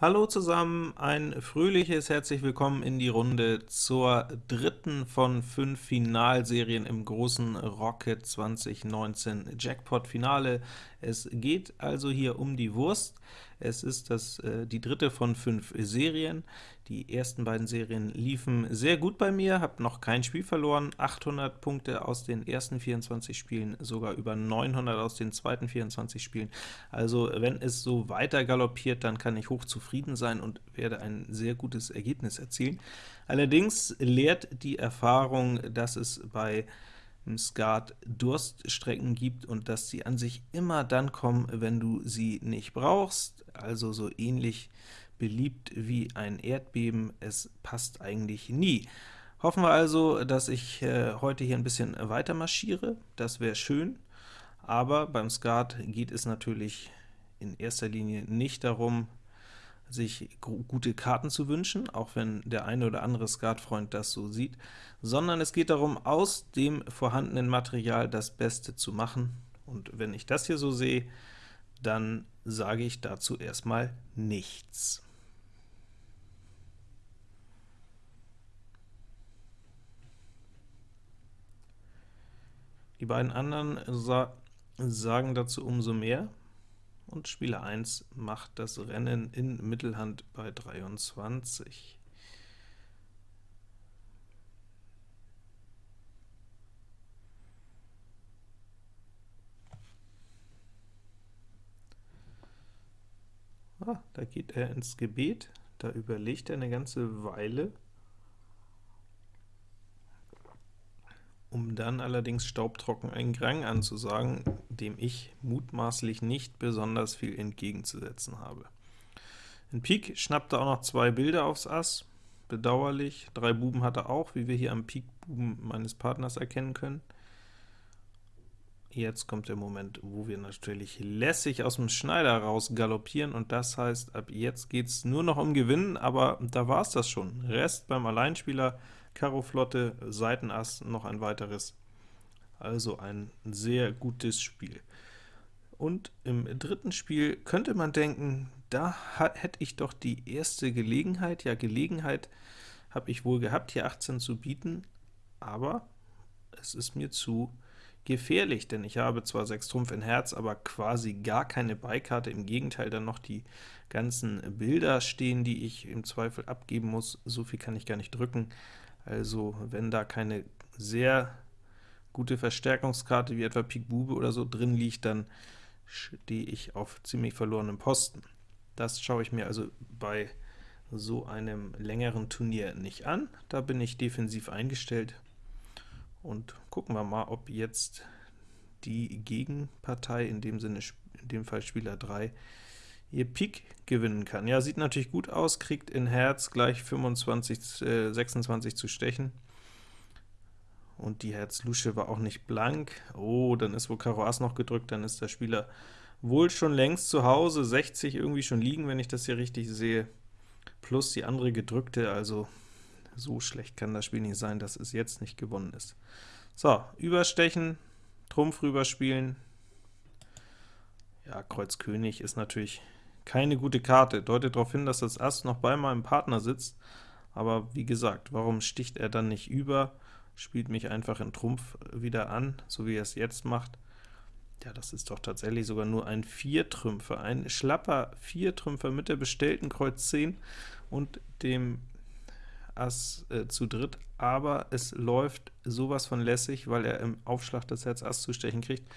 Hallo zusammen, ein fröhliches herzlich willkommen in die Runde zur dritten von fünf Finalserien im großen Rocket 2019 Jackpot Finale. Es geht also hier um die Wurst. Es ist das, äh, die dritte von fünf Serien. Die ersten beiden Serien liefen sehr gut bei mir, habe noch kein Spiel verloren, 800 Punkte aus den ersten 24 Spielen, sogar über 900 aus den zweiten 24 Spielen. Also wenn es so weiter galoppiert, dann kann ich hoch zufrieden sein und werde ein sehr gutes Ergebnis erzielen. Allerdings lehrt die Erfahrung, dass es bei Skat Durststrecken gibt und dass sie an sich immer dann kommen, wenn du sie nicht brauchst, also so ähnlich beliebt wie ein Erdbeben, es passt eigentlich nie. Hoffen wir also, dass ich äh, heute hier ein bisschen weiter marschiere, das wäre schön, aber beim Skat geht es natürlich in erster Linie nicht darum, sich gute Karten zu wünschen, auch wenn der eine oder andere Skatfreund das so sieht, sondern es geht darum, aus dem vorhandenen Material das Beste zu machen, und wenn ich das hier so sehe, dann sage ich dazu erstmal nichts. Die beiden anderen sa sagen dazu umso mehr, und Spieler 1 macht das Rennen in Mittelhand bei 23. Ah, da geht er ins Gebet, da überlegt er eine ganze Weile, um dann allerdings staubtrocken einen Grang anzusagen, dem ich mutmaßlich nicht besonders viel entgegenzusetzen habe. In Pik schnappt er auch noch zwei Bilder aufs Ass, bedauerlich. Drei Buben hat er auch, wie wir hier am Pik-Buben meines Partners erkennen können. Jetzt kommt der Moment, wo wir natürlich lässig aus dem Schneider raus galoppieren, und das heißt, ab jetzt geht es nur noch um Gewinnen, aber da war es das schon. Rest beim Alleinspieler, Karo Flotte, Seitenass, noch ein weiteres. Also ein sehr gutes Spiel. Und im dritten Spiel könnte man denken, da hätte ich doch die erste Gelegenheit, ja Gelegenheit habe ich wohl gehabt, hier 18 zu bieten, aber es ist mir zu gefährlich, denn ich habe zwar 6 Trumpf in Herz, aber quasi gar keine Beikarte, im Gegenteil dann noch die ganzen Bilder stehen, die ich im Zweifel abgeben muss, so viel kann ich gar nicht drücken. Also wenn da keine sehr gute Verstärkungskarte wie etwa Pik Bube oder so drin liegt, dann stehe ich auf ziemlich verlorenem Posten. Das schaue ich mir also bei so einem längeren Turnier nicht an. Da bin ich defensiv eingestellt, und gucken wir mal, ob jetzt die Gegenpartei, in dem Sinne in dem Fall Spieler 3, ihr Pik gewinnen kann. Ja, sieht natürlich gut aus, kriegt in Herz gleich 25, äh, 26 zu stechen. Und die Herz-Lusche war auch nicht blank. Oh, dann ist wohl Karo Ass noch gedrückt, dann ist der Spieler wohl schon längst zu Hause, 60 irgendwie schon liegen, wenn ich das hier richtig sehe, plus die andere gedrückte, also so schlecht kann das Spiel nicht sein, dass es jetzt nicht gewonnen ist. So, überstechen, Trumpf rüberspielen. Ja, Kreuz König ist natürlich keine gute Karte, deutet darauf hin, dass das Ass noch bei meinem Partner sitzt, aber wie gesagt, warum sticht er dann nicht über, spielt mich einfach in Trumpf wieder an, so wie er es jetzt macht. Ja, das ist doch tatsächlich sogar nur ein Viertrümpfer, ein schlapper Viertrümpfer mit der bestellten Kreuz 10 und dem Ass äh, zu dritt, aber es läuft sowas von lässig, weil er im Aufschlag das Herz Ass zu stechen kriegt.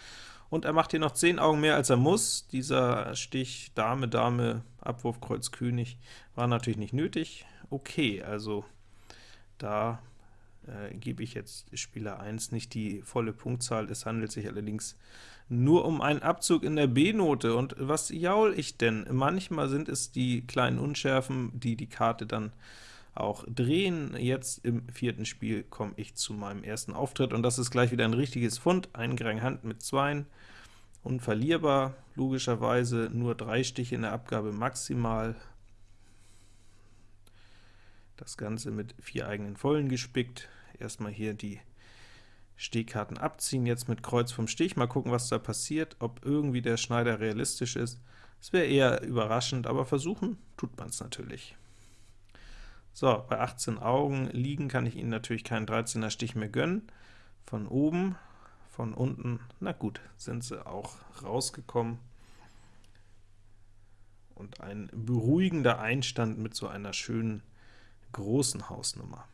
Und er macht hier noch 10 Augen mehr, als er muss. Dieser Stich Dame, Dame, Abwurf, Kreuz, König war natürlich nicht nötig. Okay, also da äh, gebe ich jetzt Spieler 1 nicht die volle Punktzahl. Es handelt sich allerdings nur um einen Abzug in der B-Note. Und was jaul ich denn? Manchmal sind es die kleinen Unschärfen, die die Karte dann auch drehen. Jetzt im vierten Spiel komme ich zu meinem ersten Auftritt, und das ist gleich wieder ein richtiges Fund, ein Grang Hand mit Zweien, unverlierbar, logischerweise nur drei Stiche in der Abgabe maximal, das Ganze mit vier eigenen Vollen gespickt, erstmal hier die Stehkarten abziehen, jetzt mit Kreuz vom Stich, mal gucken, was da passiert, ob irgendwie der Schneider realistisch ist. Es wäre eher überraschend, aber versuchen tut man es natürlich. So, bei 18 Augen liegen kann ich Ihnen natürlich keinen 13er Stich mehr gönnen. Von oben, von unten, na gut, sind sie auch rausgekommen. Und ein beruhigender Einstand mit so einer schönen großen Hausnummer.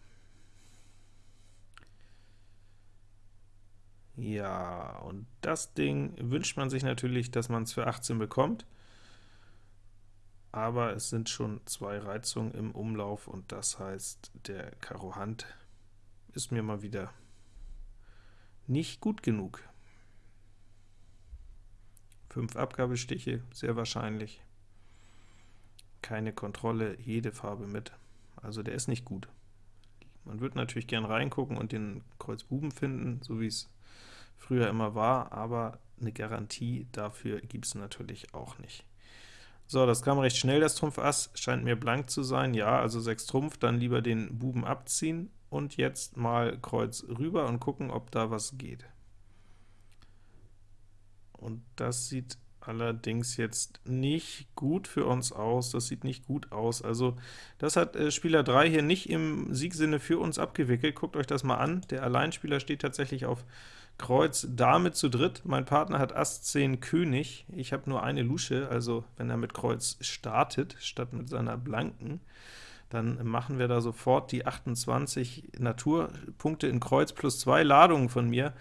Ja, und das Ding wünscht man sich natürlich, dass man es für 18 bekommt, aber es sind schon zwei Reizungen im Umlauf, und das heißt, der Karo Hand ist mir mal wieder nicht gut genug. Fünf Abgabestiche, sehr wahrscheinlich. Keine Kontrolle, jede Farbe mit. Also der ist nicht gut. Man würde natürlich gern reingucken und den Kreuz Buben finden, so wie es früher immer war, aber eine Garantie dafür gibt es natürlich auch nicht. So, das kam recht schnell, das Trumpf Ass, scheint mir blank zu sein, ja, also 6 Trumpf, dann lieber den Buben abziehen, und jetzt mal Kreuz rüber und gucken, ob da was geht. Und das sieht allerdings jetzt nicht gut für uns aus, das sieht nicht gut aus. Also das hat äh, Spieler 3 hier nicht im Siegsinne für uns abgewickelt. Guckt euch das mal an, der Alleinspieler steht tatsächlich auf Kreuz Dame zu dritt, mein Partner hat Ass 10 König, ich habe nur eine Lusche, also wenn er mit Kreuz startet, statt mit seiner blanken, dann machen wir da sofort die 28 Naturpunkte in Kreuz plus zwei Ladungen von mir,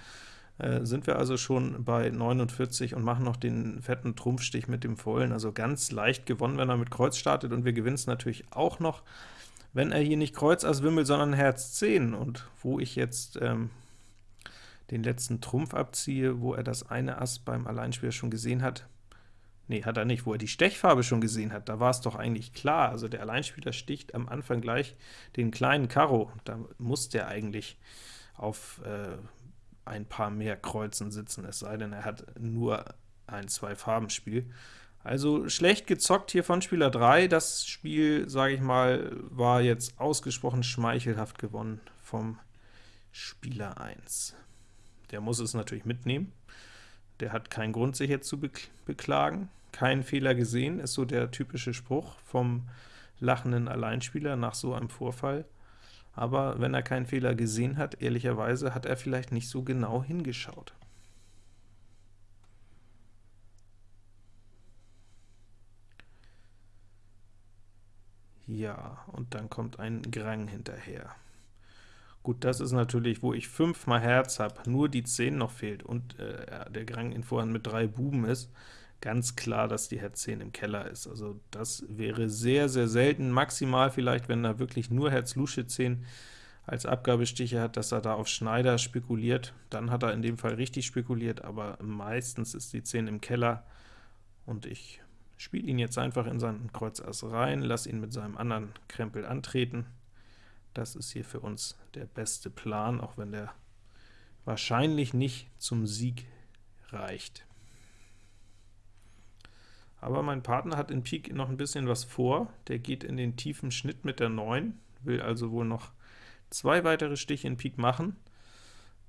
äh, sind wir also schon bei 49 und machen noch den fetten Trumpfstich mit dem Vollen, also ganz leicht gewonnen, wenn er mit Kreuz startet, und wir gewinnen es natürlich auch noch, wenn er hier nicht Kreuz Ass Wimmel, sondern Herz 10, und wo ich jetzt ähm, den letzten Trumpf abziehe, wo er das eine Ass beim Alleinspieler schon gesehen hat, Nee, hat er nicht, wo er die Stechfarbe schon gesehen hat, da war es doch eigentlich klar, also der Alleinspieler sticht am Anfang gleich den kleinen Karo, da muss der eigentlich auf äh, ein paar mehr Kreuzen sitzen, es sei denn, er hat nur ein Zwei-Farben-Spiel. Also schlecht gezockt hier von Spieler 3, das Spiel, sage ich mal, war jetzt ausgesprochen schmeichelhaft gewonnen vom Spieler 1. Der muss es natürlich mitnehmen, der hat keinen Grund, sich jetzt zu beklagen. Keinen Fehler gesehen, ist so der typische Spruch vom lachenden Alleinspieler nach so einem Vorfall aber wenn er keinen Fehler gesehen hat, ehrlicherweise hat er vielleicht nicht so genau hingeschaut. Ja, und dann kommt ein Grang hinterher. Gut, das ist natürlich, wo ich fünfmal Herz habe, nur die 10 noch fehlt und äh, der Grang in Vorhand mit drei Buben ist, ganz klar, dass die Herz 10 im Keller ist. Also das wäre sehr, sehr selten, maximal vielleicht, wenn er wirklich nur Herz Lusche 10 als Abgabestiche hat, dass er da auf Schneider spekuliert, dann hat er in dem Fall richtig spekuliert, aber meistens ist die 10 im Keller, und ich spiele ihn jetzt einfach in seinen Kreuz Ass rein, lasse ihn mit seinem anderen Krempel antreten. Das ist hier für uns der beste Plan, auch wenn der wahrscheinlich nicht zum Sieg reicht. Aber mein Partner hat in Pik noch ein bisschen was vor, der geht in den tiefen Schnitt mit der 9, will also wohl noch zwei weitere Stiche in Pik machen.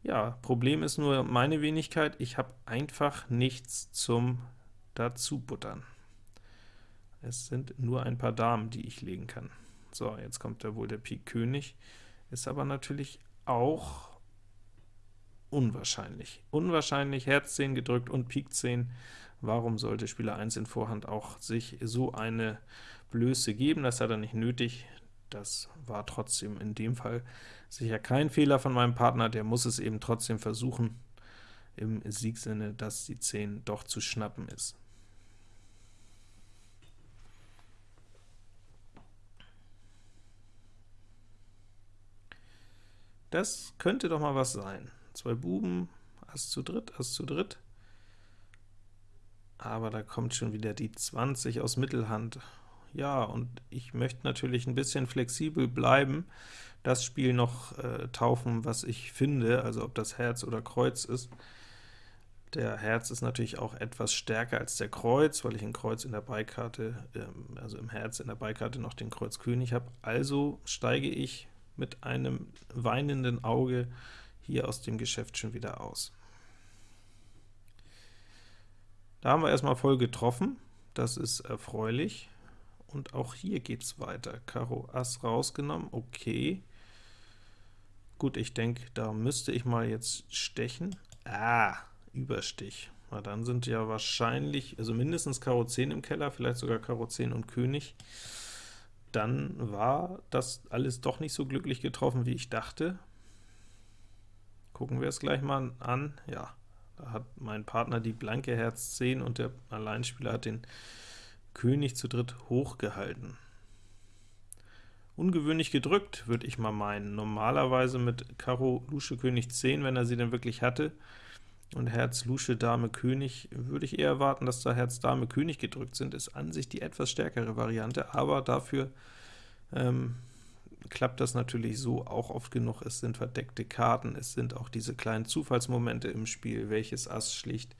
Ja, Problem ist nur meine Wenigkeit, ich habe einfach nichts zum dazubuttern. Es sind nur ein paar Damen, die ich legen kann. So, jetzt kommt da wohl der Pik König, ist aber natürlich auch unwahrscheinlich. Unwahrscheinlich, Herz 10 gedrückt und Pik 10 Warum sollte Spieler 1 in Vorhand auch sich so eine Blöße geben? Das hat er nicht nötig. Das war trotzdem in dem Fall sicher kein Fehler von meinem Partner, der muss es eben trotzdem versuchen, im Siegsinne, dass die 10 doch zu schnappen ist. Das könnte doch mal was sein. Zwei Buben, Ass zu dritt, Ass zu dritt aber da kommt schon wieder die 20 aus Mittelhand. Ja, und ich möchte natürlich ein bisschen flexibel bleiben, das Spiel noch äh, taufen, was ich finde, also ob das Herz oder Kreuz ist. Der Herz ist natürlich auch etwas stärker als der Kreuz, weil ich in Kreuz in der Beikarte, ähm, also im Herz in der Beikarte noch den Kreuz König habe. Also steige ich mit einem weinenden Auge hier aus dem Geschäft schon wieder aus. Da haben wir erstmal voll getroffen. das ist erfreulich. Und auch hier geht es weiter. Karo Ass rausgenommen, okay. Gut, ich denke, da müsste ich mal jetzt stechen. Ah, Überstich. Na, dann sind ja wahrscheinlich, also mindestens Karo 10 im Keller, vielleicht sogar Karo 10 und König. Dann war das alles doch nicht so glücklich getroffen, wie ich dachte. Gucken wir es gleich mal an. Ja, hat mein Partner die blanke Herz 10 und der Alleinspieler hat den König zu dritt hochgehalten. Ungewöhnlich gedrückt, würde ich mal meinen. Normalerweise mit Karo Lusche König 10, wenn er sie denn wirklich hatte, und Herz Lusche Dame König, würde ich eher erwarten, dass da Herz Dame König gedrückt sind. Ist an sich die etwas stärkere Variante, aber dafür ähm, klappt das natürlich so auch oft genug. Es sind verdeckte Karten, es sind auch diese kleinen Zufallsmomente im Spiel, welches Ass schlicht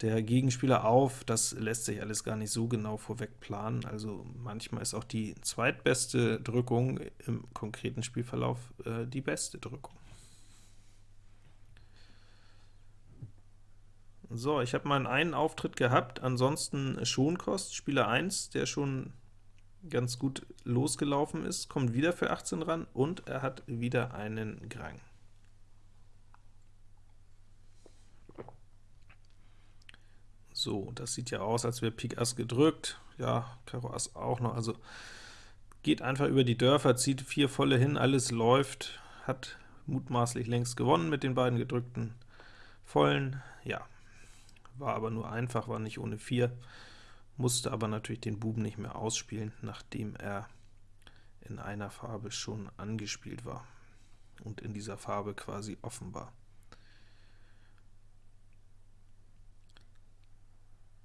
der Gegenspieler auf, das lässt sich alles gar nicht so genau vorweg planen, also manchmal ist auch die zweitbeste Drückung im konkreten Spielverlauf äh, die beste Drückung. So, ich habe meinen einen Auftritt gehabt, ansonsten Schonkost, Spieler 1, der schon ganz gut losgelaufen ist, kommt wieder für 18 ran, und er hat wieder einen Grang. So, das sieht ja aus, als wäre Pik Ass gedrückt. Ja, Karo Ass auch noch. Also geht einfach über die Dörfer, zieht vier volle hin, alles läuft, hat mutmaßlich längst gewonnen mit den beiden gedrückten Vollen. Ja, war aber nur einfach, war nicht ohne vier, musste aber natürlich den Buben nicht mehr ausspielen, nachdem er in einer Farbe schon angespielt war und in dieser Farbe quasi offen war.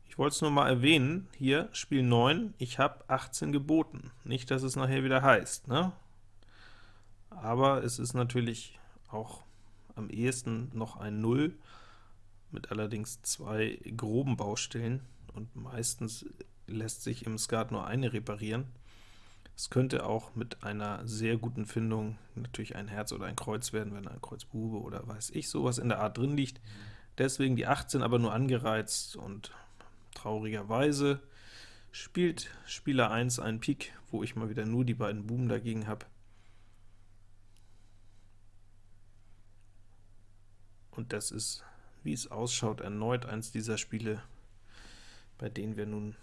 Ich wollte es nur mal erwähnen, hier Spiel 9, ich habe 18 geboten. Nicht, dass es nachher wieder heißt, ne? Aber es ist natürlich auch am ehesten noch ein 0, mit allerdings zwei groben Baustellen, und meistens lässt sich im Skat nur eine reparieren. Es könnte auch mit einer sehr guten Findung natürlich ein Herz oder ein Kreuz werden, wenn ein Kreuz Bube oder weiß ich sowas in der Art drin liegt. Deswegen die 18 aber nur angereizt und Traurigerweise spielt Spieler 1 einen Pik, wo ich mal wieder nur die beiden Buben dagegen habe. Und das ist, wie es ausschaut, erneut eins dieser Spiele, bei denen wir nun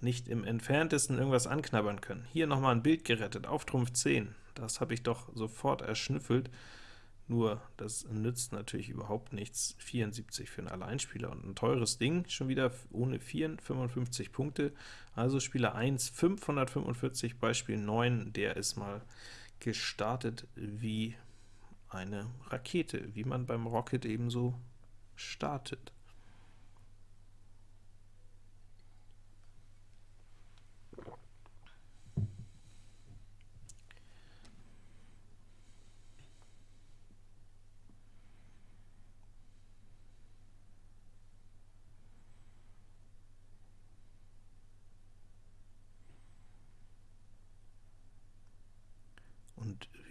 nicht im entferntesten irgendwas anknabbern können. Hier nochmal ein Bild gerettet, auf Trumpf 10. Das habe ich doch sofort erschnüffelt. Nur, das nützt natürlich überhaupt nichts, 74 für einen Alleinspieler und ein teures Ding, schon wieder ohne 4, 55 Punkte, also Spieler 1 545 bei Spiel 9, der ist mal gestartet wie eine Rakete, wie man beim Rocket ebenso startet.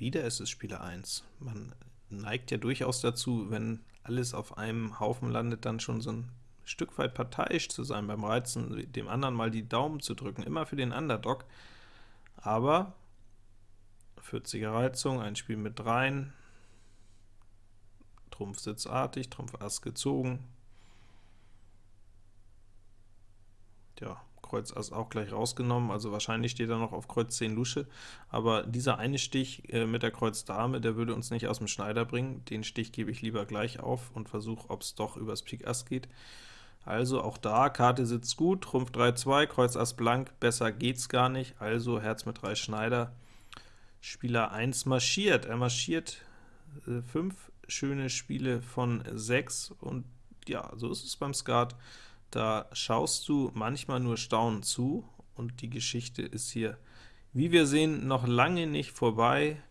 Wieder ist es Spieler 1. Man neigt ja durchaus dazu, wenn alles auf einem Haufen landet, dann schon so ein Stück weit parteiisch zu sein beim Reizen, dem anderen mal die Daumen zu drücken, immer für den Underdog. Aber 40er Reizung, ein Spiel mit dreien, Trumpf sitzartig, Trumpf Ass gezogen. Ja, Kreuz Ass auch gleich rausgenommen, also wahrscheinlich steht er noch auf Kreuz 10 Lusche, aber dieser eine Stich äh, mit der Kreuz Dame, der würde uns nicht aus dem Schneider bringen, den Stich gebe ich lieber gleich auf und versuche, ob es doch übers Pik Ass geht. Also auch da, Karte sitzt gut, Trumpf 3-2, Kreuz Ass blank, besser geht's gar nicht, also Herz mit 3 Schneider. Spieler 1 marschiert, er marschiert 5 äh, schöne Spiele von 6 und ja, so ist es beim Skat. Da schaust du manchmal nur staunend zu, und die Geschichte ist hier, wie wir sehen, noch lange nicht vorbei.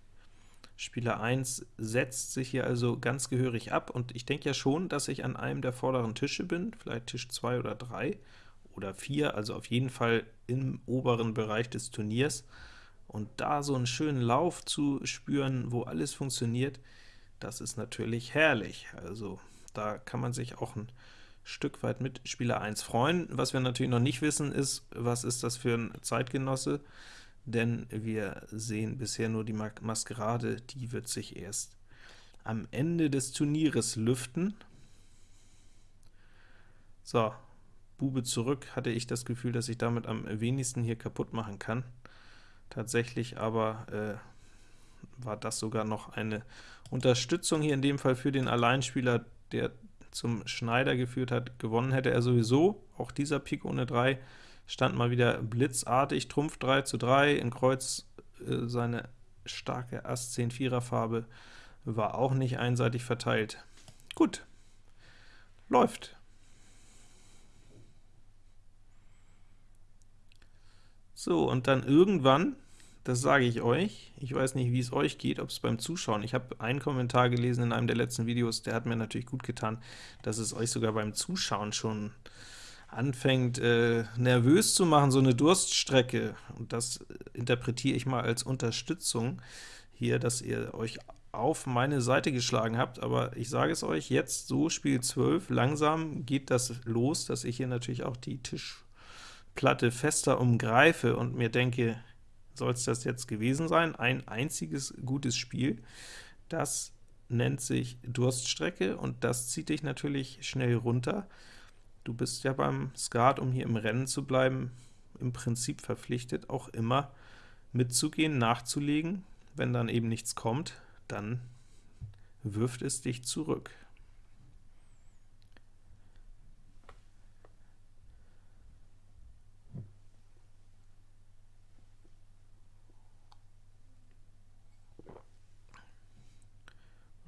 Spieler 1 setzt sich hier also ganz gehörig ab, und ich denke ja schon, dass ich an einem der vorderen Tische bin, vielleicht Tisch 2 oder 3 oder 4, also auf jeden Fall im oberen Bereich des Turniers. Und da so einen schönen Lauf zu spüren, wo alles funktioniert, das ist natürlich herrlich. Also da kann man sich auch ein Stück weit mit Spieler 1 freuen. Was wir natürlich noch nicht wissen, ist, was ist das für ein Zeitgenosse, denn wir sehen bisher nur die Maskerade, die wird sich erst am Ende des Turnieres lüften. So, Bube zurück, hatte ich das Gefühl, dass ich damit am wenigsten hier kaputt machen kann. Tatsächlich aber äh, war das sogar noch eine Unterstützung hier in dem Fall für den Alleinspieler, der zum Schneider geführt hat. Gewonnen hätte er sowieso, auch dieser Pik ohne 3 stand mal wieder blitzartig, Trumpf 3 zu 3, in Kreuz äh, seine starke Ass 10 4er Farbe war auch nicht einseitig verteilt. Gut, läuft. So, und dann irgendwann, das sage ich euch, ich weiß nicht, wie es euch geht, ob es beim Zuschauen, ich habe einen Kommentar gelesen in einem der letzten Videos, der hat mir natürlich gut getan, dass es euch sogar beim Zuschauen schon anfängt äh, nervös zu machen, so eine Durststrecke, und das interpretiere ich mal als Unterstützung hier, dass ihr euch auf meine Seite geschlagen habt, aber ich sage es euch, jetzt so Spiel 12, langsam geht das los, dass ich hier natürlich auch die Tisch Platte fester umgreife und mir denke, soll es das jetzt gewesen sein? Ein einziges gutes Spiel, das nennt sich Durststrecke, und das zieht dich natürlich schnell runter. Du bist ja beim Skat, um hier im Rennen zu bleiben, im Prinzip verpflichtet, auch immer mitzugehen, nachzulegen. Wenn dann eben nichts kommt, dann wirft es dich zurück.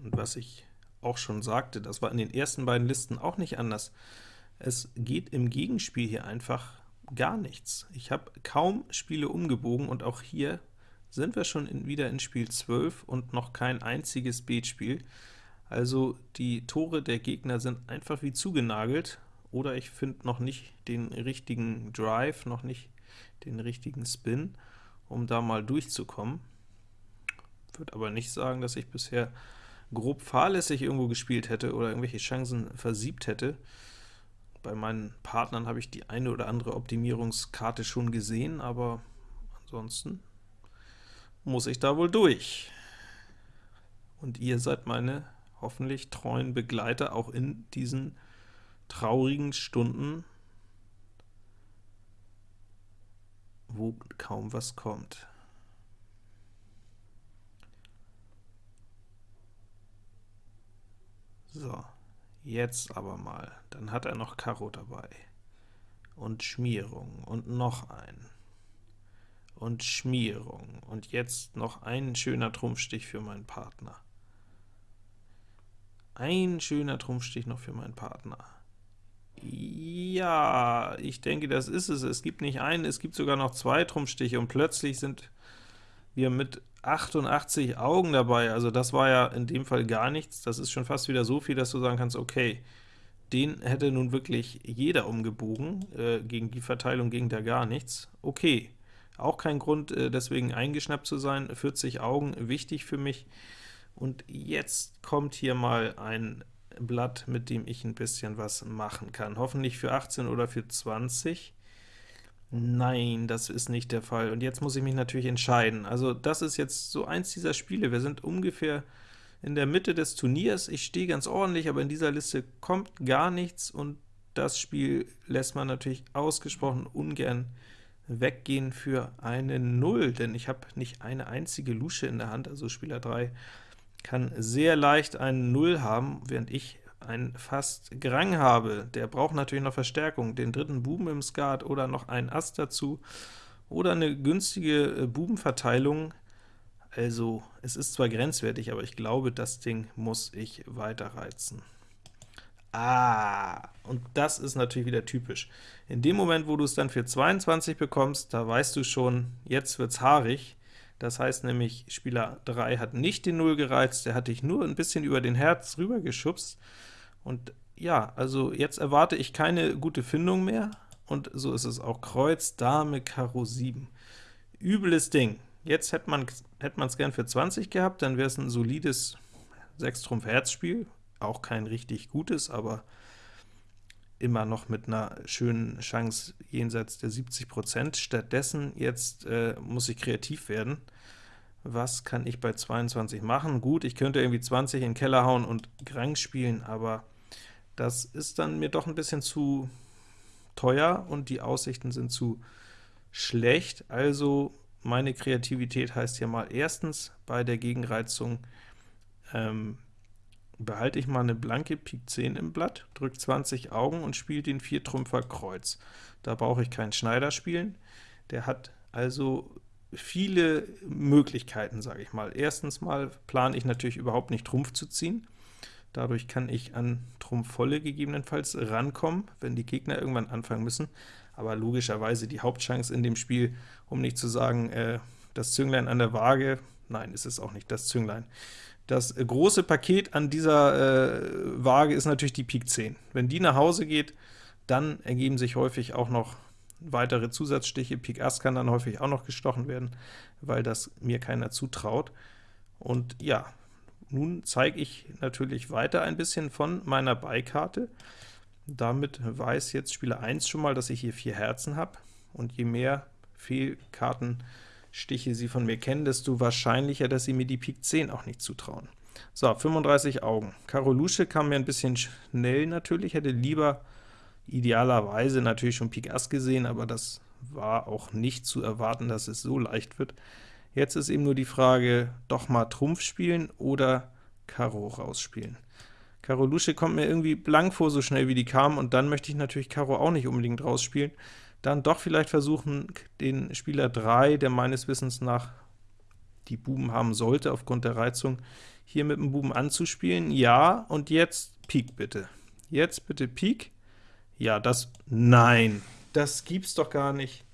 Und was ich auch schon sagte, das war in den ersten beiden Listen auch nicht anders. Es geht im Gegenspiel hier einfach gar nichts. Ich habe kaum Spiele umgebogen, und auch hier sind wir schon in, wieder in Spiel 12 und noch kein einziges Beetspiel. Also die Tore der Gegner sind einfach wie zugenagelt, oder ich finde noch nicht den richtigen Drive, noch nicht den richtigen Spin, um da mal durchzukommen. Würde aber nicht sagen, dass ich bisher grob fahrlässig irgendwo gespielt hätte oder irgendwelche Chancen versiebt hätte. Bei meinen Partnern habe ich die eine oder andere Optimierungskarte schon gesehen, aber ansonsten muss ich da wohl durch. Und ihr seid meine hoffentlich treuen Begleiter auch in diesen traurigen Stunden, wo kaum was kommt. So, jetzt aber mal. Dann hat er noch Karo dabei. Und Schmierung. Und noch ein. Und Schmierung. Und jetzt noch ein schöner Trumpfstich für meinen Partner. Ein schöner Trumpfstich noch für meinen Partner. Ja, ich denke, das ist es. Es gibt nicht einen, es gibt sogar noch zwei Trumpfstiche, und plötzlich sind wir mit 88 Augen dabei, also das war ja in dem Fall gar nichts, das ist schon fast wieder so viel, dass du sagen kannst, okay, den hätte nun wirklich jeder umgebogen, äh, gegen die Verteilung ging da gar nichts. Okay, auch kein Grund, äh, deswegen eingeschnappt zu sein, 40 Augen, wichtig für mich. Und jetzt kommt hier mal ein Blatt, mit dem ich ein bisschen was machen kann. Hoffentlich für 18 oder für 20. Nein, das ist nicht der Fall. Und jetzt muss ich mich natürlich entscheiden. Also das ist jetzt so eins dieser Spiele. Wir sind ungefähr in der Mitte des Turniers. Ich stehe ganz ordentlich, aber in dieser Liste kommt gar nichts, und das Spiel lässt man natürlich ausgesprochen ungern weggehen für eine Null, denn ich habe nicht eine einzige Lusche in der Hand, also Spieler 3 kann sehr leicht eine Null haben, während ich ein fast Grang habe, der braucht natürlich noch Verstärkung, den dritten Buben im Skat oder noch einen Ass dazu, oder eine günstige äh, Bubenverteilung. Also, es ist zwar grenzwertig, aber ich glaube, das Ding muss ich weiterreizen. Ah, und das ist natürlich wieder typisch. In dem Moment, wo du es dann für 22 bekommst, da weißt du schon, jetzt wird's haarig. Das heißt nämlich, Spieler 3 hat nicht den 0 gereizt, der hat dich nur ein bisschen über den Herz rüber geschubst. Und ja, also jetzt erwarte ich keine gute Findung mehr, und so ist es auch Kreuz, Dame, Karo 7. Übles Ding. Jetzt hätte man es gern für 20 gehabt, dann wäre es ein solides 6-Trumpf-Herz-Spiel, auch kein richtig gutes, aber immer noch mit einer schönen Chance jenseits der 70%. Stattdessen jetzt äh, muss ich kreativ werden. Was kann ich bei 22 machen? Gut, ich könnte irgendwie 20 in den Keller hauen und Grang spielen, aber das ist dann mir doch ein bisschen zu teuer und die Aussichten sind zu schlecht. Also meine Kreativität heißt hier mal erstens bei der Gegenreizung ähm, behalte ich mal eine blanke Pik 10 im Blatt, drücke 20 Augen und spiele den Viertrümpfer Kreuz. Da brauche ich keinen Schneider spielen. Der hat also viele Möglichkeiten, sage ich mal. Erstens mal plane ich natürlich überhaupt nicht Trumpf zu ziehen. Dadurch kann ich an Trumpf volle gegebenenfalls rankommen, wenn die Gegner irgendwann anfangen müssen. Aber logischerweise die Hauptchance in dem Spiel, um nicht zu sagen, äh, das Zünglein an der Waage, nein, ist es auch nicht das Zünglein. Das große Paket an dieser äh, Waage ist natürlich die Pik 10. Wenn die nach Hause geht, dann ergeben sich häufig auch noch weitere Zusatzstiche. Pik Ass kann dann häufig auch noch gestochen werden, weil das mir keiner zutraut. Und ja, nun zeige ich natürlich weiter ein bisschen von meiner Beikarte. Damit weiß jetzt Spieler 1 schon mal, dass ich hier vier Herzen habe, und je mehr Fehlkarten Stiche sie von mir kennen, desto wahrscheinlicher, dass sie mir die Pik 10 auch nicht zutrauen. So, 35 Augen. Karo Lusche kam mir ein bisschen schnell natürlich, hätte lieber idealerweise natürlich schon Pik Ass gesehen, aber das war auch nicht zu erwarten, dass es so leicht wird. Jetzt ist eben nur die Frage, doch mal Trumpf spielen oder Karo rausspielen. Karo Lusche kommt mir irgendwie blank vor, so schnell wie die kam, und dann möchte ich natürlich Karo auch nicht unbedingt rausspielen dann doch vielleicht versuchen, den Spieler 3, der meines Wissens nach die Buben haben sollte, aufgrund der Reizung, hier mit dem Buben anzuspielen. Ja, und jetzt Pik bitte. Jetzt bitte Pik. Ja, das, nein, das gibt's doch gar nicht.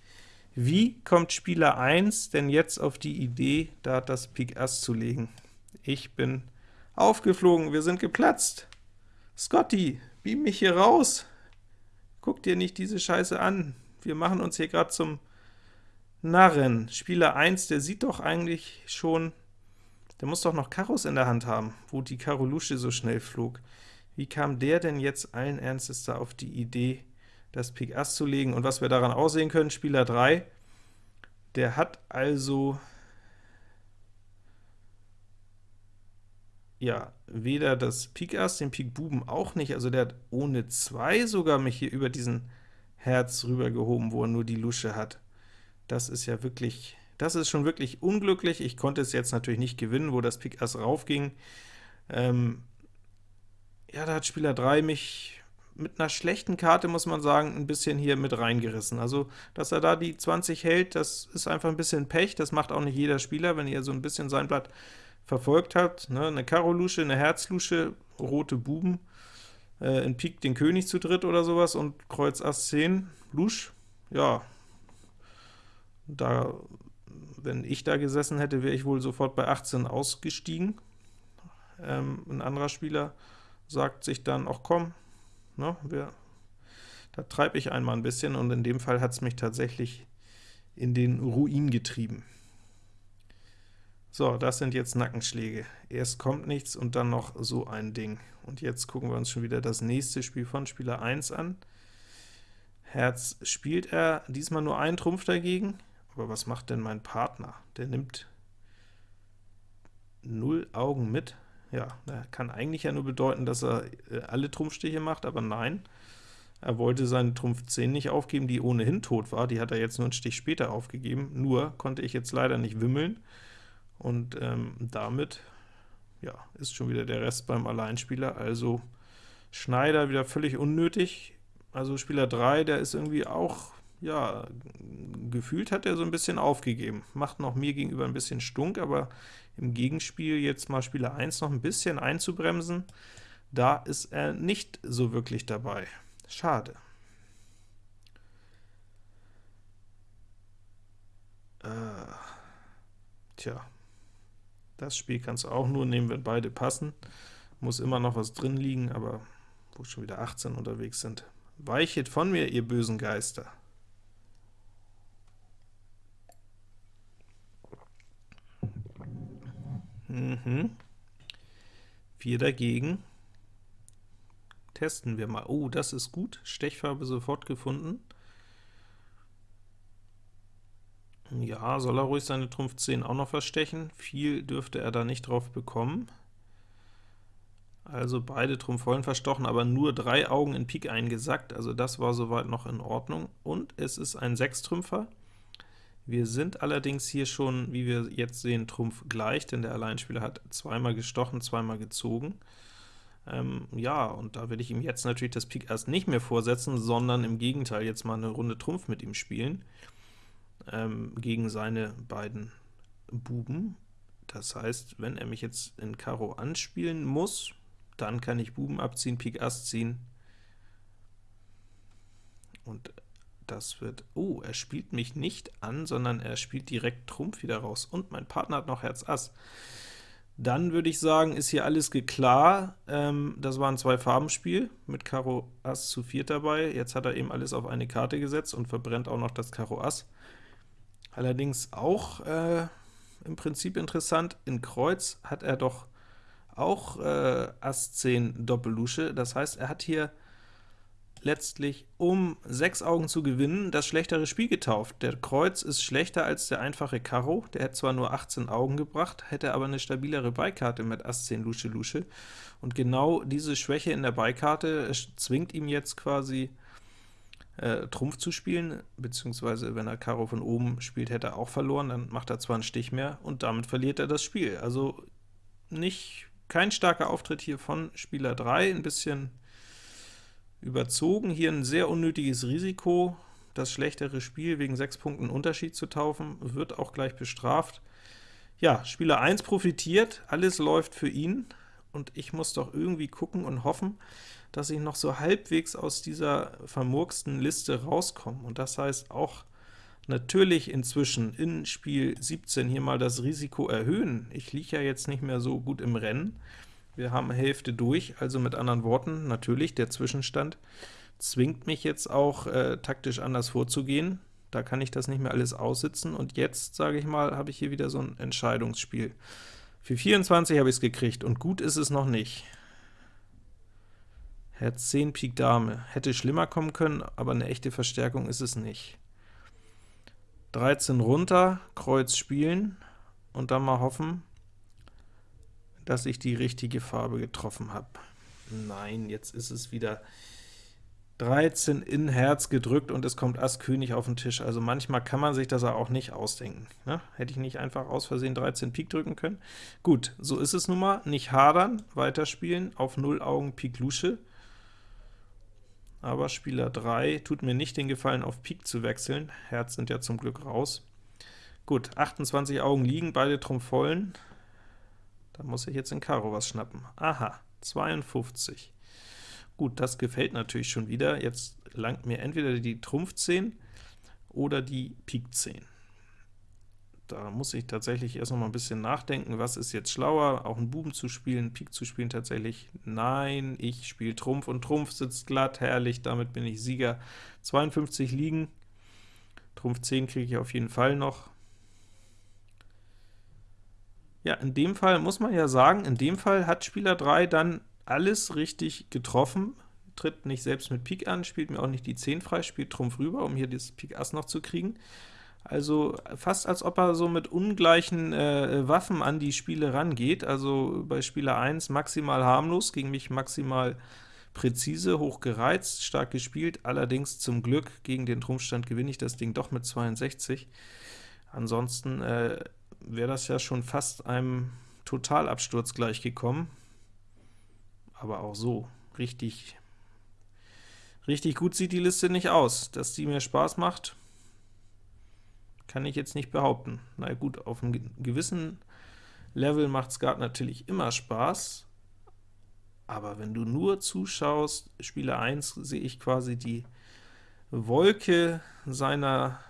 Wie kommt Spieler 1 denn jetzt auf die Idee, da das Pik Ass zu legen? Ich bin aufgeflogen, wir sind geplatzt. Scotty, beam mich hier raus. Guck dir nicht diese Scheiße an wir machen uns hier gerade zum Narren. Spieler 1, der sieht doch eigentlich schon, der muss doch noch Karos in der Hand haben, wo die Karo Lusche so schnell flog. Wie kam der denn jetzt allen Ernstes da auf die Idee, das Pik Ass zu legen? Und was wir daran aussehen können, Spieler 3, der hat also ja, weder das Pik Ass, den Pik Buben auch nicht, also der hat ohne 2 sogar mich hier über diesen Herz rübergehoben, wo er nur die Lusche hat. Das ist ja wirklich, das ist schon wirklich unglücklich. Ich konnte es jetzt natürlich nicht gewinnen, wo das Pik Ass raufging. Ähm, ja, da hat Spieler 3 mich mit einer schlechten Karte, muss man sagen, ein bisschen hier mit reingerissen. Also, dass er da die 20 hält, das ist einfach ein bisschen Pech, das macht auch nicht jeder Spieler, wenn ihr so ein bisschen sein Blatt verfolgt habt. Ne? Eine Karo-Lusche, eine Herz-Lusche, rote Buben, äh, in Pik den König zu dritt oder sowas und Kreuz Ass 10, Lusch, ja, da, wenn ich da gesessen hätte, wäre ich wohl sofort bei 18 ausgestiegen. Ähm, ein anderer Spieler sagt sich dann, auch komm, ne, wir, da treibe ich einmal ein bisschen, und in dem Fall hat es mich tatsächlich in den Ruin getrieben. So, das sind jetzt Nackenschläge. Erst kommt nichts und dann noch so ein Ding. Und jetzt gucken wir uns schon wieder das nächste Spiel von Spieler 1 an. Herz spielt er diesmal nur einen Trumpf dagegen, aber was macht denn mein Partner? Der nimmt 0 Augen mit. Ja, kann eigentlich ja nur bedeuten, dass er äh, alle Trumpfstiche macht, aber nein. Er wollte seine Trumpf 10 nicht aufgeben, die ohnehin tot war, die hat er jetzt nur einen Stich später aufgegeben, nur konnte ich jetzt leider nicht wimmeln, und ähm, damit ja, ist schon wieder der Rest beim Alleinspieler, also Schneider wieder völlig unnötig. Also Spieler 3, der ist irgendwie auch, ja, gefühlt hat er so ein bisschen aufgegeben. Macht noch mir gegenüber ein bisschen stunk, aber im Gegenspiel jetzt mal Spieler 1 noch ein bisschen einzubremsen, da ist er nicht so wirklich dabei. Schade. Äh, tja, das Spiel kannst du auch nur nehmen, wenn beide passen. Muss immer noch was drin liegen, aber wo schon wieder 18 unterwegs sind. Weichet von mir, ihr bösen Geister! Mhm. 4 dagegen. Testen wir mal. Oh, das ist gut. Stechfarbe sofort gefunden. Ja, soll er ruhig seine Trumpf 10 auch noch verstechen. Viel dürfte er da nicht drauf bekommen. Also beide Trumpf vollen verstochen, aber nur drei Augen in Pik eingesackt, also das war soweit noch in Ordnung. Und es ist ein Sechstrümpfer. Wir sind allerdings hier schon, wie wir jetzt sehen, Trumpf gleich, denn der Alleinspieler hat zweimal gestochen, zweimal gezogen. Ähm, ja, und da will ich ihm jetzt natürlich das Pik erst nicht mehr vorsetzen, sondern im Gegenteil jetzt mal eine Runde Trumpf mit ihm spielen, ähm, gegen seine beiden Buben. Das heißt, wenn er mich jetzt in Karo anspielen muss, dann kann ich Buben abziehen, Pik Ass ziehen, und das wird, oh, er spielt mich nicht an, sondern er spielt direkt Trumpf wieder raus, und mein Partner hat noch Herz Ass. Dann würde ich sagen, ist hier alles geklar. Ähm, das war ein Zwei-Farben-Spiel mit Karo Ass zu viert dabei. Jetzt hat er eben alles auf eine Karte gesetzt und verbrennt auch noch das Karo Ass. Allerdings auch äh, im Prinzip interessant, in Kreuz hat er doch auch äh, Ass 10 Doppellusche. Das heißt, er hat hier letztlich, um sechs Augen zu gewinnen, das schlechtere Spiel getauft. Der Kreuz ist schlechter als der einfache Karo, der hätte zwar nur 18 Augen gebracht, hätte aber eine stabilere Beikarte mit Ass 10 Lusche Lusche, und genau diese Schwäche in der Beikarte zwingt ihm jetzt quasi äh, Trumpf zu spielen, beziehungsweise wenn er Karo von oben spielt, hätte er auch verloren, dann macht er zwar einen Stich mehr, und damit verliert er das Spiel. Also nicht kein starker Auftritt hier von Spieler 3, ein bisschen überzogen. Hier ein sehr unnötiges Risiko, das schlechtere Spiel wegen 6 Punkten Unterschied zu taufen, wird auch gleich bestraft. Ja, Spieler 1 profitiert, alles läuft für ihn, und ich muss doch irgendwie gucken und hoffen, dass ich noch so halbwegs aus dieser vermurksten Liste rauskomme. Und das heißt auch natürlich inzwischen in Spiel 17 hier mal das Risiko erhöhen. Ich liege ja jetzt nicht mehr so gut im Rennen. Wir haben Hälfte durch, also mit anderen Worten, natürlich der Zwischenstand zwingt mich jetzt auch äh, taktisch anders vorzugehen. Da kann ich das nicht mehr alles aussitzen, und jetzt, sage ich mal, habe ich hier wieder so ein Entscheidungsspiel. Für 24 habe ich es gekriegt, und gut ist es noch nicht. Herz 10, Pik Dame. Hätte schlimmer kommen können, aber eine echte Verstärkung ist es nicht. 13 runter, Kreuz spielen, und dann mal hoffen, dass ich die richtige Farbe getroffen habe. Nein, jetzt ist es wieder 13 in Herz gedrückt und es kommt Ass König auf den Tisch. Also manchmal kann man sich das auch nicht ausdenken. Ne? Hätte ich nicht einfach aus Versehen 13 Pik drücken können? Gut, so ist es nun mal. Nicht hadern, weiterspielen, auf 0 Augen Pik Lusche. Aber Spieler 3 tut mir nicht den Gefallen, auf Pik zu wechseln. Herz sind ja zum Glück raus. Gut, 28 Augen liegen, beide Trumpf vollen. Da muss ich jetzt in Karo was schnappen. Aha, 52. Gut, das gefällt natürlich schon wieder. Jetzt langt mir entweder die Trumpf 10 oder die Pik 10. Da muss ich tatsächlich erst noch mal ein bisschen nachdenken, was ist jetzt schlauer, auch einen Buben zu spielen, Pik zu spielen tatsächlich? Nein, ich spiele Trumpf, und Trumpf sitzt glatt, herrlich, damit bin ich Sieger. 52 liegen, Trumpf 10 kriege ich auf jeden Fall noch. Ja, in dem Fall muss man ja sagen, in dem Fall hat Spieler 3 dann alles richtig getroffen, tritt nicht selbst mit Pik an, spielt mir auch nicht die 10 frei, spielt Trumpf rüber, um hier das Pik Ass noch zu kriegen. Also fast als ob er so mit ungleichen äh, Waffen an die Spiele rangeht, also bei Spieler 1 maximal harmlos, gegen mich maximal präzise, hoch gereizt, stark gespielt, allerdings zum Glück gegen den Trumpfstand gewinne ich das Ding doch mit 62. Ansonsten äh, wäre das ja schon fast einem Totalabsturz gleichgekommen. Aber auch so, richtig, richtig gut sieht die Liste nicht aus. Dass die mir Spaß macht, kann ich jetzt nicht behaupten. Na gut, auf einem gewissen Level macht Skat natürlich immer Spaß, aber wenn du nur zuschaust, Spieler 1 sehe ich quasi die Wolke seiner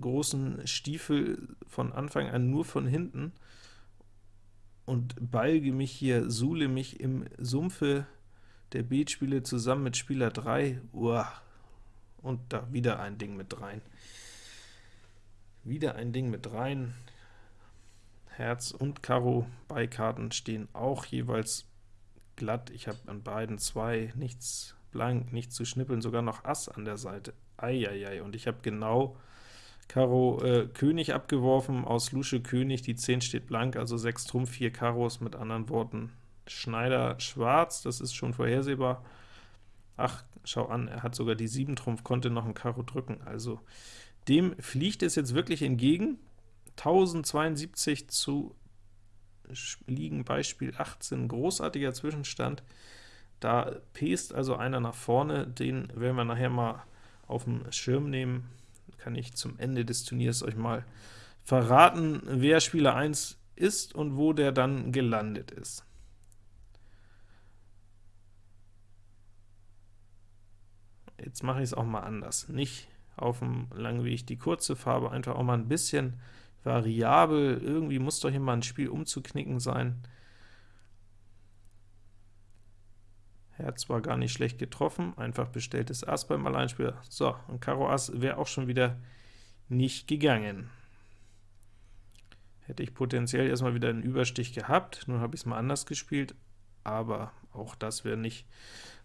großen Stiefel von Anfang an nur von hinten und balge mich hier, suhle mich im Sumpfe der Beatspiele zusammen mit Spieler 3, uah, und da wieder ein Ding mit rein. Wieder ein Ding mit rein. Herz und Karo Beikarten stehen auch jeweils glatt. Ich habe an beiden zwei nichts blank, nichts zu schnippeln, sogar noch Ass an der Seite. Eieiei, und ich habe genau Karo äh, König abgeworfen, aus Lusche König, die 10 steht blank, also 6 Trumpf, 4 Karos, mit anderen Worten Schneider schwarz, das ist schon vorhersehbar. Ach, schau an, er hat sogar die 7 Trumpf, konnte noch ein Karo drücken, also dem fliegt es jetzt wirklich entgegen. 1072 zu liegen Beispiel 18, großartiger Zwischenstand. Da pest also einer nach vorne, den werden wir nachher mal auf dem Schirm nehmen. Kann ich zum Ende des Turniers euch mal verraten, wer Spieler 1 ist und wo der dann gelandet ist. Jetzt mache ich es auch mal anders. Nicht auf dem langen Weg die kurze Farbe, einfach auch mal ein bisschen variabel. Irgendwie muss doch hier mal ein Spiel umzuknicken sein. Herz war gar nicht schlecht getroffen, einfach bestelltes Ass beim Alleinspieler. So, und Karo Ass wäre auch schon wieder nicht gegangen. Hätte ich potenziell erstmal wieder einen Überstich gehabt, nun habe ich es mal anders gespielt, aber auch das wäre nicht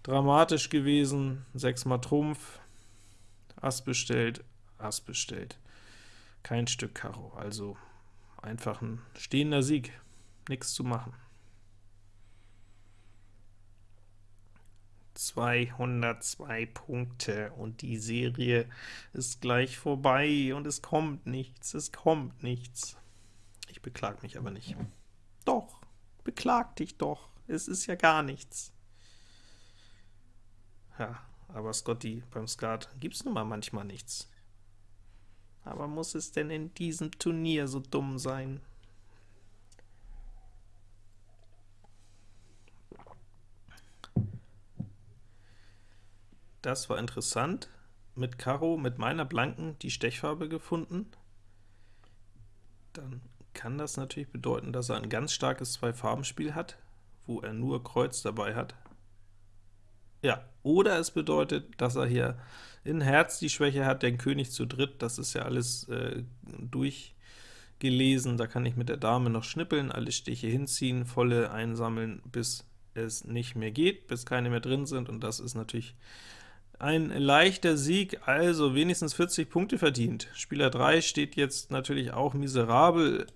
dramatisch gewesen. 6 mal Trumpf, Ass bestellt, Ass bestellt. Kein Stück Karo, also einfach ein stehender Sieg, nichts zu machen. 202 Punkte und die Serie ist gleich vorbei und es kommt nichts, es kommt nichts. Ich beklag mich aber nicht. Doch, beklag dich doch, es ist ja gar nichts. Ja, aber Scotty, beim Skat gibt's nun mal manchmal nichts. Aber muss es denn in diesem Turnier so dumm sein? Das war interessant. Mit Karo, mit meiner Blanken, die Stechfarbe gefunden. Dann kann das natürlich bedeuten, dass er ein ganz starkes Zwei-Farben-Spiel hat, wo er nur Kreuz dabei hat. Ja, oder es bedeutet, dass er hier in Herz die Schwäche hat, den König zu dritt, das ist ja alles äh, durchgelesen, da kann ich mit der Dame noch schnippeln, alle Stiche hinziehen, volle einsammeln, bis es nicht mehr geht, bis keine mehr drin sind, und das ist natürlich ein leichter Sieg, also wenigstens 40 Punkte verdient. Spieler 3 steht jetzt natürlich auch miserabel,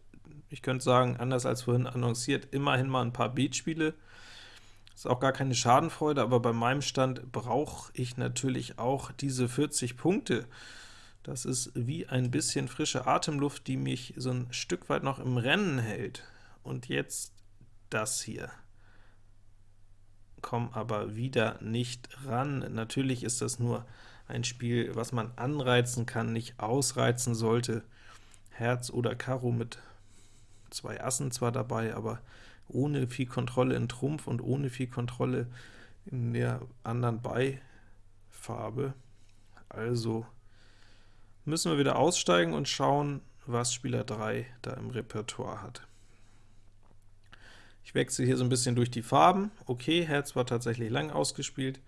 ich könnte sagen, anders als vorhin annonciert, immerhin mal ein paar Beatspiele. Ist auch gar keine Schadenfreude, aber bei meinem Stand brauche ich natürlich auch diese 40 Punkte. Das ist wie ein bisschen frische Atemluft, die mich so ein Stück weit noch im Rennen hält. Und jetzt das hier komme aber wieder nicht ran. Natürlich ist das nur ein Spiel, was man anreizen kann, nicht ausreizen sollte. Herz oder Karo mit zwei Assen zwar dabei, aber ohne viel Kontrolle in Trumpf und ohne viel Kontrolle in der anderen Beifarbe. Also müssen wir wieder aussteigen und schauen, was Spieler 3 da im Repertoire hat. Ich wechsle hier so ein bisschen durch die Farben. Okay, Herz war tatsächlich lang ausgespielt,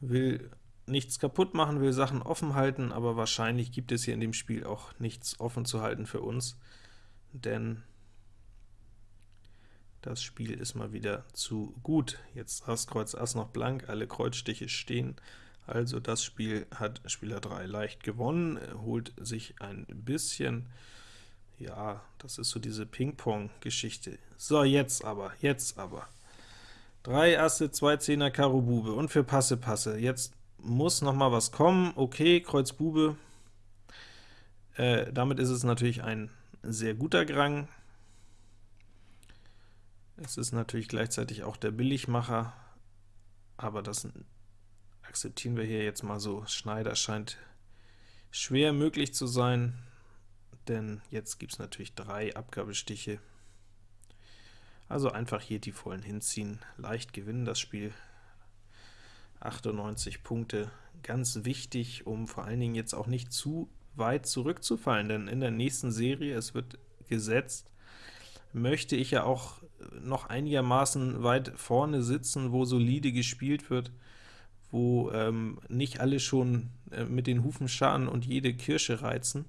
will nichts kaputt machen, will Sachen offen halten, aber wahrscheinlich gibt es hier in dem Spiel auch nichts offen zu halten für uns, denn das Spiel ist mal wieder zu gut. Jetzt Ass, Kreuz, Ass noch blank, alle Kreuzstiche stehen, also das Spiel hat Spieler 3 leicht gewonnen, holt sich ein bisschen ja, das ist so diese Ping-Pong-Geschichte. So, jetzt aber, jetzt aber. Drei Asse, zwei Zehner, Karo Bube und für Passe, Passe. Jetzt muss noch mal was kommen. Okay, Kreuz Bube. Äh, damit ist es natürlich ein sehr guter Grang. Es ist natürlich gleichzeitig auch der Billigmacher, aber das akzeptieren wir hier jetzt mal so. Schneider scheint schwer möglich zu sein denn jetzt gibt es natürlich drei Abgabestiche. Also einfach hier die vollen hinziehen, leicht gewinnen das Spiel. 98 Punkte, ganz wichtig, um vor allen Dingen jetzt auch nicht zu weit zurückzufallen, denn in der nächsten Serie, es wird gesetzt, möchte ich ja auch noch einigermaßen weit vorne sitzen, wo solide gespielt wird, wo ähm, nicht alle schon äh, mit den Hufen scharen und jede Kirsche reizen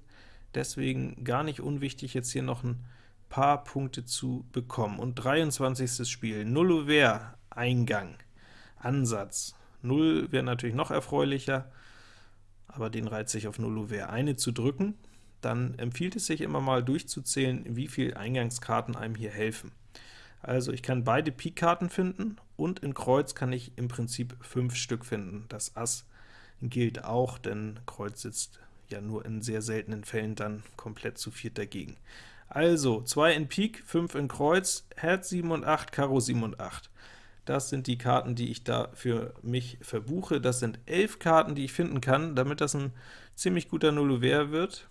deswegen gar nicht unwichtig, jetzt hier noch ein paar Punkte zu bekommen. Und 23. Spiel, Nullover, Eingang, Ansatz. 0 wäre natürlich noch erfreulicher, aber den reizt sich auf 0 wäre eine zu drücken. Dann empfiehlt es sich immer mal durchzuzählen, wie viele Eingangskarten einem hier helfen. Also ich kann beide Pik-Karten finden, und in Kreuz kann ich im Prinzip fünf Stück finden. Das Ass gilt auch, denn Kreuz sitzt ja nur in sehr seltenen Fällen dann komplett zu viert dagegen. Also 2 in Pik, 5 in Kreuz, Herz 7 und 8, Karo 7 und 8. Das sind die Karten, die ich da für mich verbuche. Das sind 11 Karten, die ich finden kann, damit das ein ziemlich guter Nullouvert wird.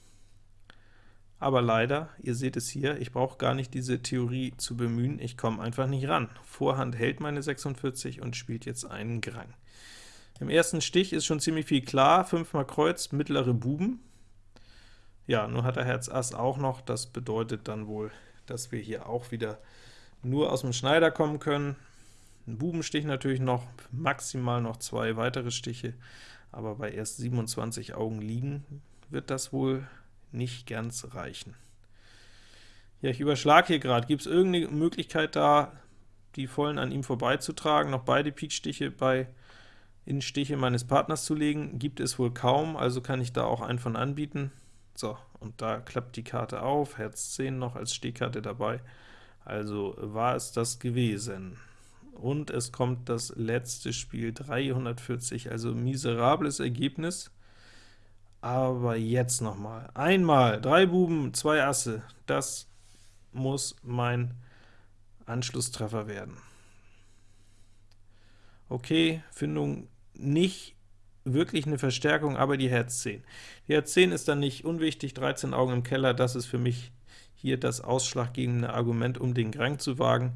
Aber leider, ihr seht es hier, ich brauche gar nicht diese Theorie zu bemühen, ich komme einfach nicht ran. Vorhand hält meine 46 und spielt jetzt einen Grang. Im ersten Stich ist schon ziemlich viel klar, 5 mal Kreuz, mittlere Buben. Ja, nur hat er Herz Ass auch noch, das bedeutet dann wohl, dass wir hier auch wieder nur aus dem Schneider kommen können. Ein Bubenstich natürlich noch, maximal noch zwei weitere Stiche, aber bei erst 27 Augen liegen wird das wohl nicht ganz reichen. Ja, ich überschlage hier gerade. Gibt es irgendeine Möglichkeit da, die Vollen an ihm vorbeizutragen, noch beide Pikstiche bei Innenstiche meines Partners zu legen? Gibt es wohl kaum, also kann ich da auch einen von anbieten. So, und da klappt die Karte auf, Herz 10 noch als Stehkarte dabei, also war es das gewesen. Und es kommt das letzte Spiel, 340, also miserables Ergebnis. Aber jetzt noch mal. Einmal, drei Buben, zwei Asse, das muss mein Anschlusstreffer werden. Okay, Findung nicht wirklich eine Verstärkung, aber die Herz 10. Die Herz 10 ist dann nicht unwichtig, 13 Augen im Keller, das ist für mich hier das ausschlaggebende Argument, um den Grang zu wagen.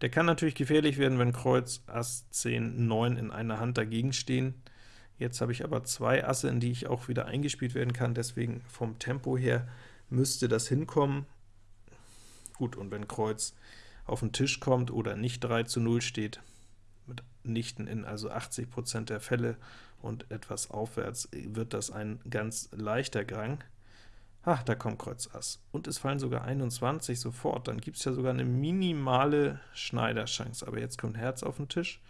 Der kann natürlich gefährlich werden, wenn Kreuz, Ass, 10, 9 in einer Hand dagegen stehen. Jetzt habe ich aber zwei Asse, in die ich auch wieder eingespielt werden kann, deswegen vom Tempo her müsste das hinkommen. Gut, und wenn Kreuz auf den Tisch kommt oder nicht 3 zu 0 steht, mit Nichten in also 80% der Fälle und etwas aufwärts, wird das ein ganz leichter Grang. Ach, da kommt Kreuz Ass. Und es fallen sogar 21 sofort, dann gibt es ja sogar eine minimale Schneiderchance. Aber jetzt kommt Herz auf den Tisch.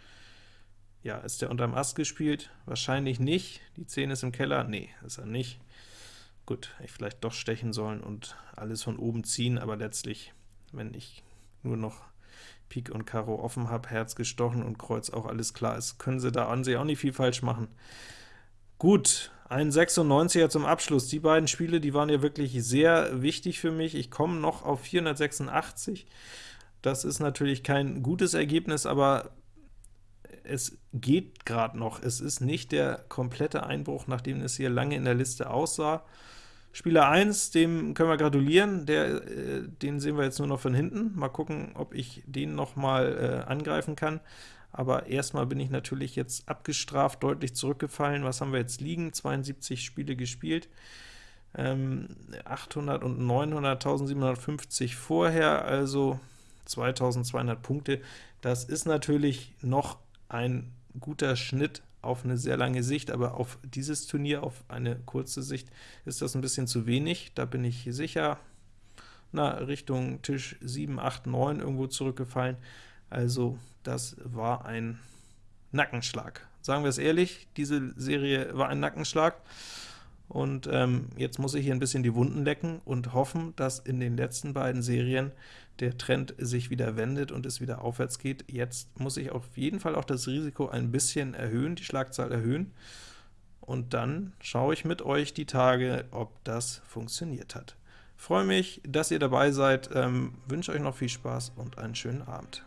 Ja, ist der unterm Ass gespielt? Wahrscheinlich nicht. Die 10 ist im Keller? Nee, ist er nicht. Gut, ich vielleicht doch stechen sollen und alles von oben ziehen, aber letztlich, wenn ich nur noch Pik und Karo offen habe, Herz gestochen und Kreuz auch alles klar ist, können sie da an sich auch nicht viel falsch machen. Gut, ein 96er zum Abschluss. Die beiden Spiele, die waren ja wirklich sehr wichtig für mich. Ich komme noch auf 486. Das ist natürlich kein gutes Ergebnis, aber es geht gerade noch. Es ist nicht der komplette Einbruch, nachdem es hier lange in der Liste aussah. Spieler 1, dem können wir gratulieren, der, äh, den sehen wir jetzt nur noch von hinten. Mal gucken, ob ich den noch mal äh, angreifen kann. Aber erstmal bin ich natürlich jetzt abgestraft, deutlich zurückgefallen. Was haben wir jetzt liegen? 72 Spiele gespielt. Ähm, 800 und 900, 1750 vorher, also 2200 Punkte. Das ist natürlich noch ein guter Schnitt auf eine sehr lange Sicht, aber auf dieses Turnier, auf eine kurze Sicht, ist das ein bisschen zu wenig. Da bin ich sicher na, Richtung Tisch 7, 8, 9 irgendwo zurückgefallen. Also das war ein Nackenschlag. Sagen wir es ehrlich, diese Serie war ein Nackenschlag. Und ähm, jetzt muss ich hier ein bisschen die Wunden lecken und hoffen, dass in den letzten beiden Serien der Trend sich wieder wendet und es wieder aufwärts geht. Jetzt muss ich auf jeden Fall auch das Risiko ein bisschen erhöhen, die Schlagzahl erhöhen, und dann schaue ich mit euch die Tage, ob das funktioniert hat. Freue mich, dass ihr dabei seid, ähm, wünsche euch noch viel Spaß und einen schönen Abend.